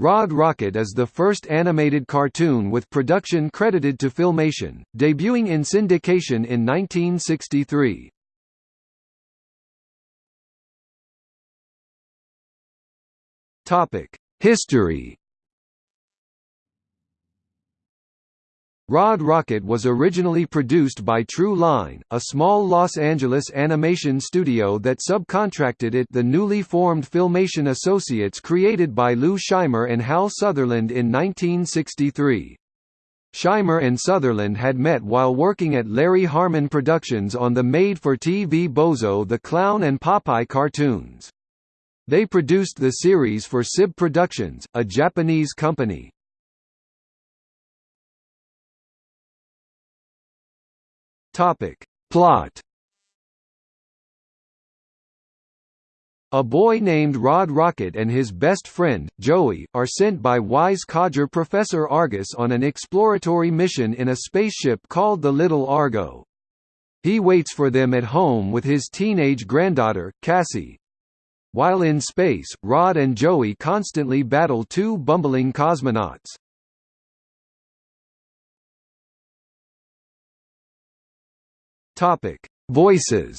Rod Rocket is the first animated cartoon with production credited to Filmation, debuting in syndication in 1963. History Rod Rocket was originally produced by True Line, a small Los Angeles animation studio that subcontracted it the newly formed Filmation Associates created by Lou Scheimer and Hal Sutherland in 1963. Scheimer and Sutherland had met while working at Larry Harmon Productions on the made-for-TV Bozo the Clown and Popeye cartoons. They produced the series for SIB Productions, a Japanese company. Topic. Plot A boy named Rod Rocket and his best friend, Joey, are sent by wise codger Professor Argus on an exploratory mission in a spaceship called the Little Argo. He waits for them at home with his teenage granddaughter, Cassie. While in space, Rod and Joey constantly battle two bumbling cosmonauts. Topic: Voices.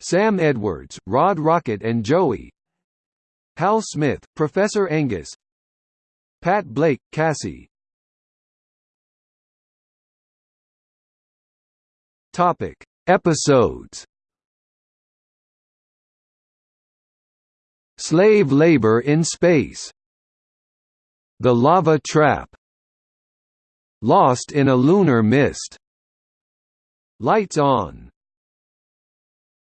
Sam Edwards, Rod Rocket and Joey. Hal Smith, Professor Angus. Pat Blake, Cassie. Topic: Episodes. Slave labor in space. The lava trap. Lost in a lunar mist. Lights on